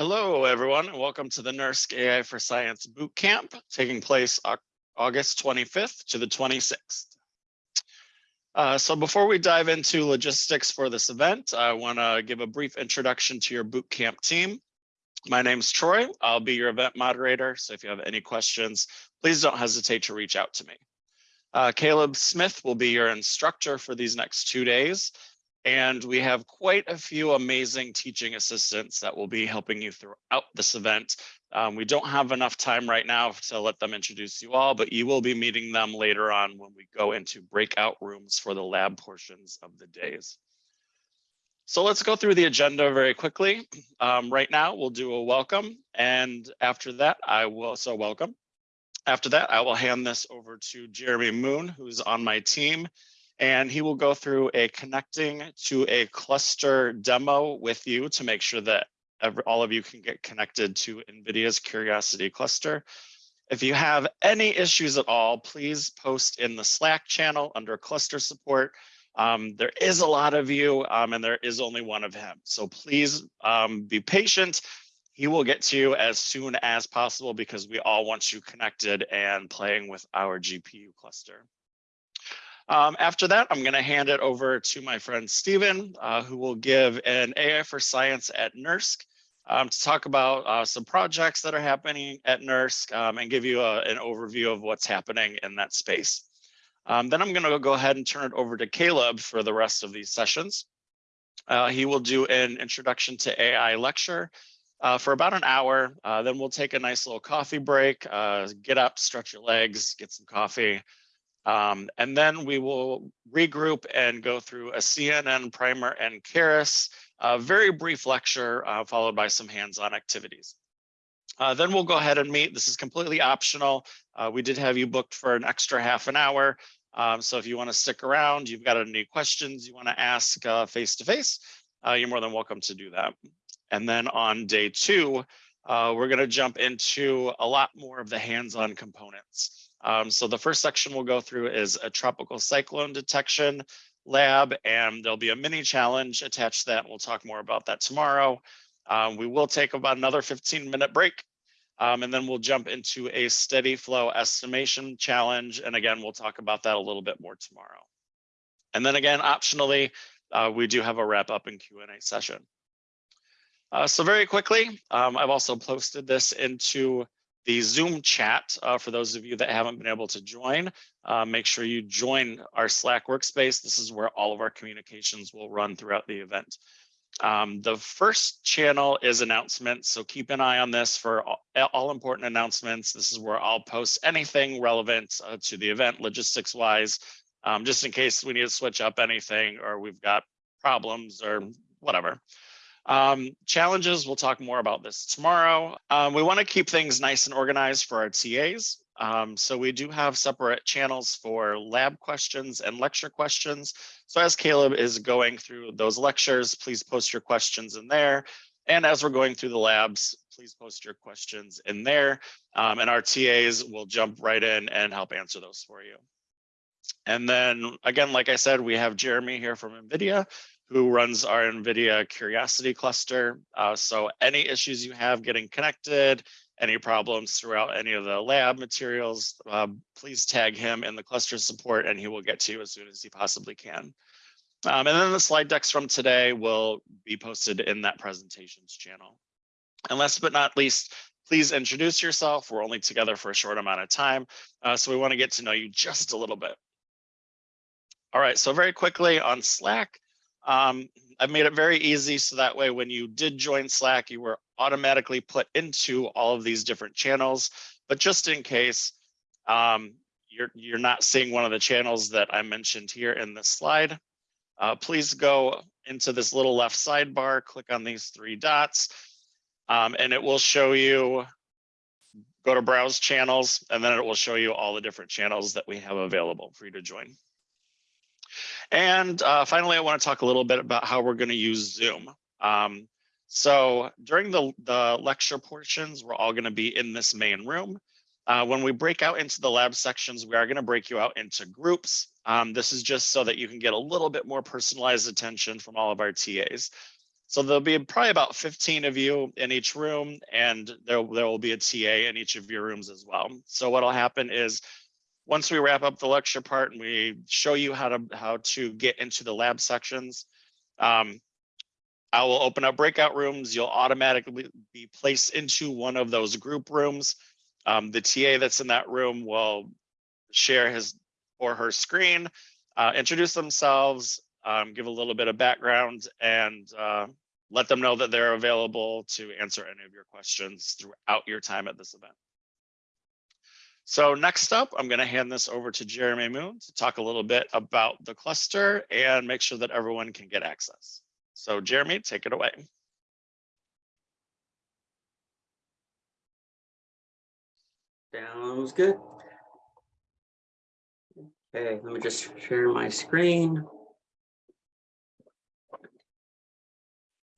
Hello, everyone, and welcome to the NERSC AI for Science Bootcamp taking place August 25th to the 26th. Uh, so before we dive into logistics for this event, I want to give a brief introduction to your bootcamp team. My name is Troy. I'll be your event moderator. So if you have any questions, please don't hesitate to reach out to me. Uh, Caleb Smith will be your instructor for these next two days. And we have quite a few amazing teaching assistants that will be helping you throughout this event. Um, we don't have enough time right now to let them introduce you all, but you will be meeting them later on when we go into breakout rooms for the lab portions of the days. So let's go through the agenda very quickly. Um, right now, we'll do a welcome. And after that, I will, so welcome. After that, I will hand this over to Jeremy Moon, who's on my team and he will go through a connecting to a cluster demo with you to make sure that all of you can get connected to NVIDIA's Curiosity cluster. If you have any issues at all, please post in the Slack channel under cluster support. Um, there is a lot of you um, and there is only one of him. So please um, be patient. He will get to you as soon as possible because we all want you connected and playing with our GPU cluster. Um, after that, I'm going to hand it over to my friend Stephen, uh, who will give an AI for Science at NERSC um, to talk about uh, some projects that are happening at NERSC um, and give you a, an overview of what's happening in that space. Um, then I'm going to go ahead and turn it over to Caleb for the rest of these sessions. Uh, he will do an introduction to AI lecture uh, for about an hour. Uh, then we'll take a nice little coffee break, uh, get up, stretch your legs, get some coffee, um, and then we will regroup and go through a CNN primer and Keras, a very brief lecture uh, followed by some hands-on activities. Uh, then we'll go ahead and meet. This is completely optional. Uh, we did have you booked for an extra half an hour. Um, so if you want to stick around, you've got any questions you want to ask uh, face to face, uh, you're more than welcome to do that. And then on day two, uh, we're going to jump into a lot more of the hands-on components. Um, so the first section we'll go through is a tropical cyclone detection lab, and there'll be a mini challenge attached to that. We'll talk more about that tomorrow. Um, we will take about another 15 minute break, um, and then we'll jump into a steady flow estimation challenge. And again, we'll talk about that a little bit more tomorrow. And then again, optionally, uh, we do have a wrap up and Q&A session. Uh, so very quickly, um, I've also posted this into the Zoom chat uh, for those of you that haven't been able to join. Uh, make sure you join our Slack workspace. This is where all of our communications will run throughout the event. Um, the first channel is announcements, so keep an eye on this for all, all important announcements. This is where I'll post anything relevant uh, to the event logistics wise, um, just in case we need to switch up anything or we've got problems or whatever. Um, challenges, we'll talk more about this tomorrow. Um, we want to keep things nice and organized for our TAs. Um, so we do have separate channels for lab questions and lecture questions. So as Caleb is going through those lectures, please post your questions in there. And as we're going through the labs, please post your questions in there. Um, and our TAs will jump right in and help answer those for you. And then again, like I said, we have Jeremy here from NVIDIA who runs our NVIDIA Curiosity cluster. Uh, so any issues you have getting connected, any problems throughout any of the lab materials, uh, please tag him in the cluster support and he will get to you as soon as he possibly can. Um, and then the slide decks from today will be posted in that presentations channel. And last but not least, please introduce yourself. We're only together for a short amount of time, uh, so we want to get to know you just a little bit. All right, so very quickly on Slack, um, I've made it very easy so that way when you did join Slack, you were automatically put into all of these different channels. But just in case um, you're, you're not seeing one of the channels that I mentioned here in this slide, uh, please go into this little left sidebar, click on these three dots, um, and it will show you, go to browse channels, and then it will show you all the different channels that we have available for you to join. And uh, finally, I want to talk a little bit about how we're going to use Zoom. Um, so during the, the lecture portions, we're all going to be in this main room. Uh, when we break out into the lab sections, we are going to break you out into groups. Um, this is just so that you can get a little bit more personalized attention from all of our TAs. So there'll be probably about 15 of you in each room and there, there will be a TA in each of your rooms as well. So what'll happen is once we wrap up the lecture part and we show you how to how to get into the lab sections, um, I will open up breakout rooms. You'll automatically be placed into one of those group rooms. Um, the TA that's in that room will share his or her screen, uh, introduce themselves, um, give a little bit of background and uh, let them know that they're available to answer any of your questions throughout your time at this event. So next up, I'm going to hand this over to Jeremy Moon to talk a little bit about the cluster and make sure that everyone can get access. So Jeremy, take it away. Sounds good. Okay, let me just share my screen.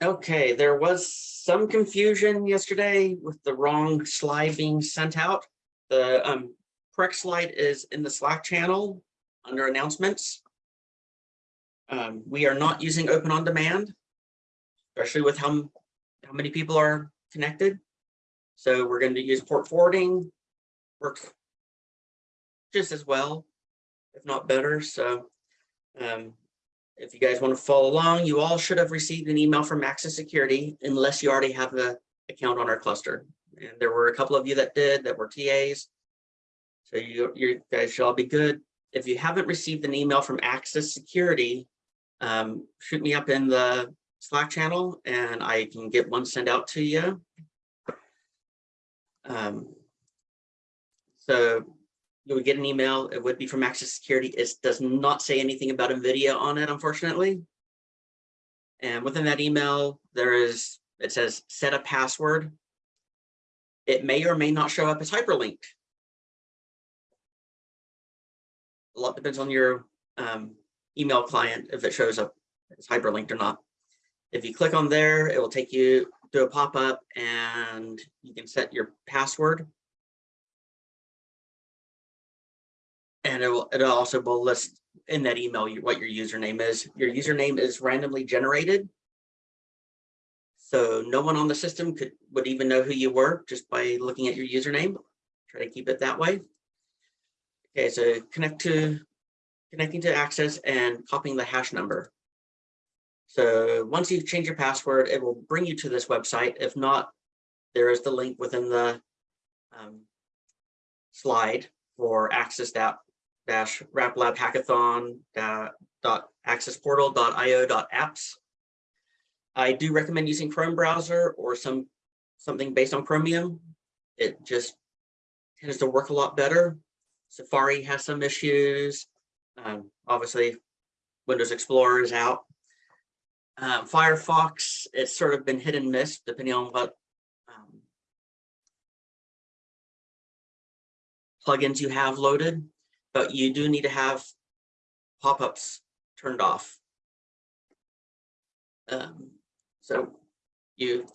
Okay, there was some confusion yesterday with the wrong slide being sent out. The um, correct slide is in the Slack channel under announcements. Um, we are not using open on demand, especially with how, how many people are connected. So we're going to use port forwarding, works just as well, if not better. So um, if you guys want to follow along, you all should have received an email from Access Security unless you already have an account on our cluster. And there were a couple of you that did that were TAs. So you, you guys should all be good. If you haven't received an email from Access Security, um, shoot me up in the Slack channel and I can get one sent out to you. Um, so you would get an email. It would be from Access Security. It does not say anything about NVIDIA on it, unfortunately. And within that email, there is, it says set a password. It may or may not show up as hyperlinked. A lot depends on your um, email client if it shows up as hyperlinked or not. If you click on there, it will take you to a pop-up and you can set your password And it will, it also will list in that email what your username is. Your username is randomly generated. So no one on the system could would even know who you were just by looking at your username. Try to keep it that way. Okay, so connect to connecting to access and copying the hash number. So once you change your password, it will bring you to this website. If not, there is the link within the um, slide for access dash lab hackathon dot accessportal.io dot apps. I do recommend using Chrome browser or some something based on Chromium. It just tends to work a lot better. Safari has some issues. Um, obviously, Windows Explorer is out. Um, Firefox, it's sort of been hit and miss depending on what um, plugins you have loaded but you do need to have pop-ups turned off. Um, so you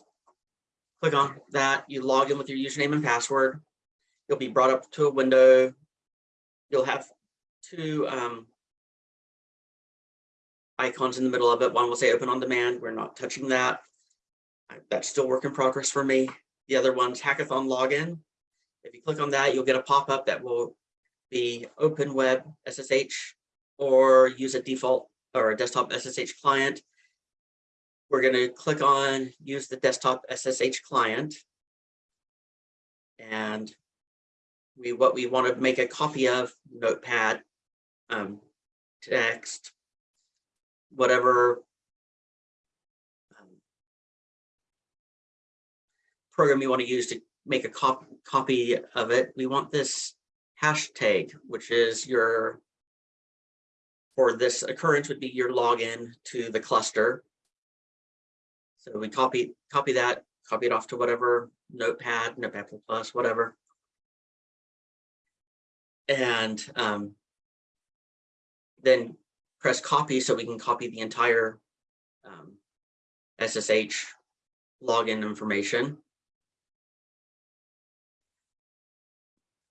click on that, you log in with your username and password. You'll be brought up to a window. You'll have two um, icons in the middle of it. One will say open on demand. We're not touching that. That's still work in progress for me. The other one's hackathon login. If you click on that, you'll get a pop-up that will be open web SSH or use a default or a desktop SSH client. We're going to click on use the desktop SSH client. And we what we want to make a copy of notepad, um, text, whatever um, program you want to use to make a cop copy of it. We want this hashtag, which is your, for this occurrence would be your login to the cluster. So we copy, copy that, copy it off to whatever notepad, notepad plus, whatever. And um, then press copy so we can copy the entire um, SSH login information.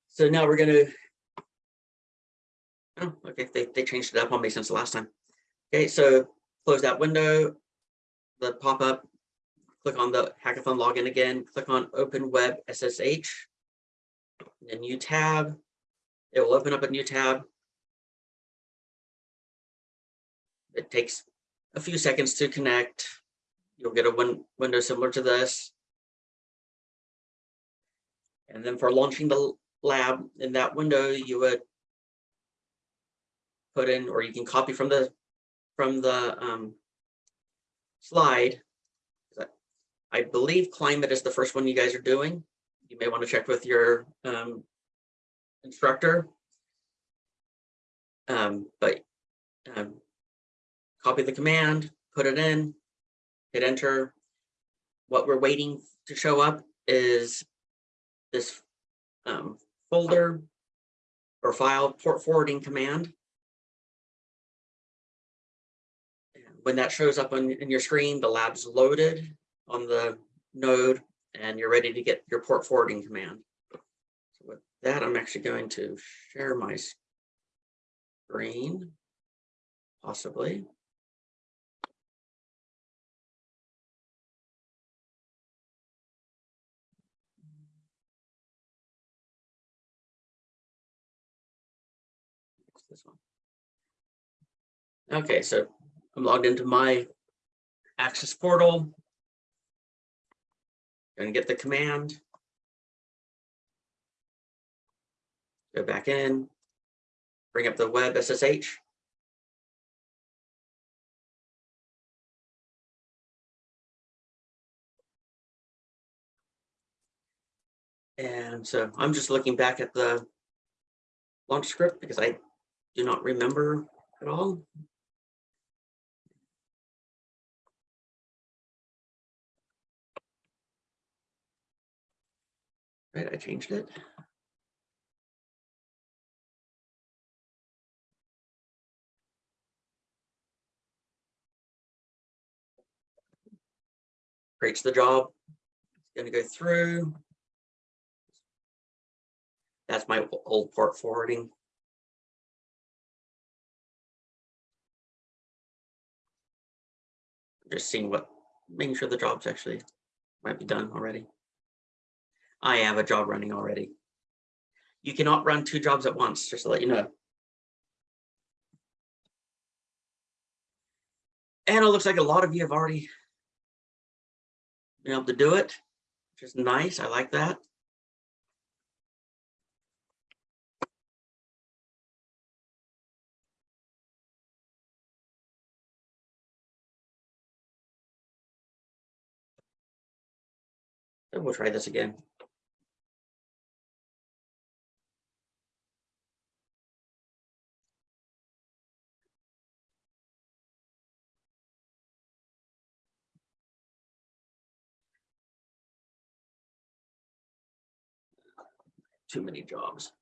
So now we're going to, oh, okay, they, they changed it up on me since the last time. Okay, so close that window. The pop-up, click on the hackathon login again, click on open web SSH. A new tab. It will open up a new tab. It takes a few seconds to connect. You'll get a win window similar to this. And then for launching the lab in that window, you would put in, or you can copy from the from the um, slide. I believe climate is the first one you guys are doing. You may want to check with your um, instructor. Um, but um, copy the command, put it in, hit enter. What we're waiting to show up is this um, folder or file port forwarding command. When that shows up on in your screen, the lab's loaded on the node and you're ready to get your port forwarding command. So with that, I'm actually going to share my screen, possibly. This one. Okay, so I'm logged into my Access portal. Gonna get the command. Go back in, bring up the web SSH. And so I'm just looking back at the launch script because I do not remember at all. Right, I changed it. Creates the job. It's gonna go through. That's my old port forwarding. Just seeing what, making sure the job's actually might be done already. I have a job running already. You cannot run two jobs at once, just to let you know. And it looks like a lot of you have already been able to do it, which is nice. I like that. We'll try this again. Too many jobs.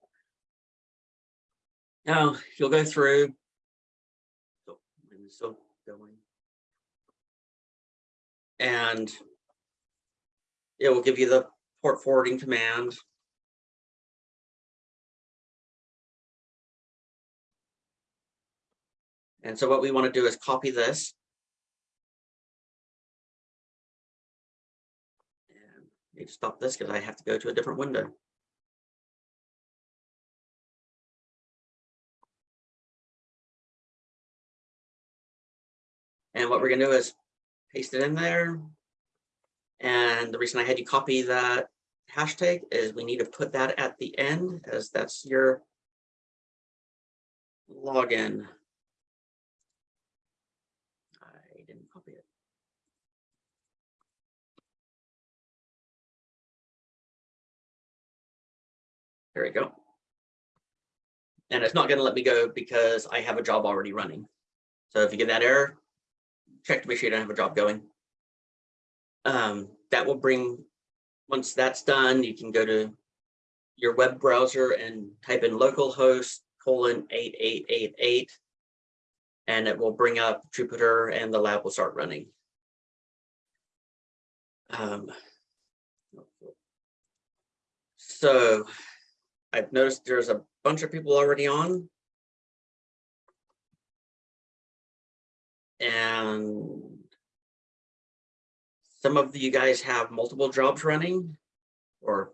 Now you'll go through. Oh, Still going. And it will give you the port forwarding command. And so what we want to do is copy this. And need to stop this because I have to go to a different window. And what we're gonna do is paste it in there. And the reason I had you copy that hashtag is we need to put that at the end as that's your login. I didn't copy it. There we go. And it's not going to let me go because I have a job already running. So if you get that error, check to make sure you don't have a job going. Um, that will bring, once that's done, you can go to your web browser and type in localhost colon 8888 and it will bring up Jupyter and the lab will start running. Um, so I've noticed there's a bunch of people already on. And some of you guys have multiple jobs running or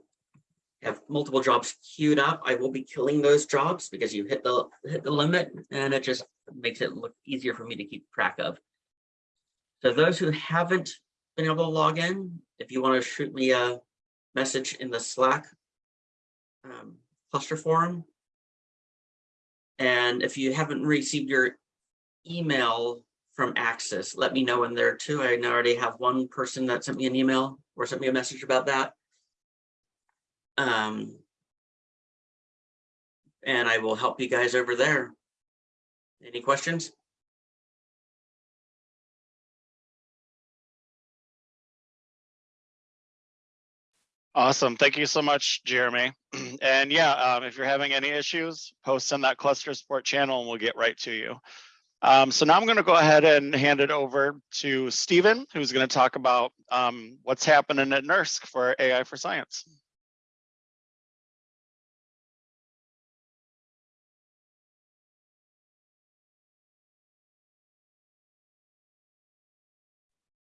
have multiple jobs queued up. I will be killing those jobs because you hit the, hit the limit and it just makes it look easier for me to keep track of. So those who haven't been able to log in, if you want to shoot me a message in the Slack um, cluster forum. And if you haven't received your email from Access, let me know in there too. I already have one person that sent me an email or sent me a message about that. Um, and I will help you guys over there. Any questions? Awesome. Thank you so much, Jeremy. And yeah, um, if you're having any issues, post in that cluster support channel and we'll get right to you. Um, so now I'm going to go ahead and hand it over to Stephen, who's going to talk about um, what's happening at NERSC for AI for Science.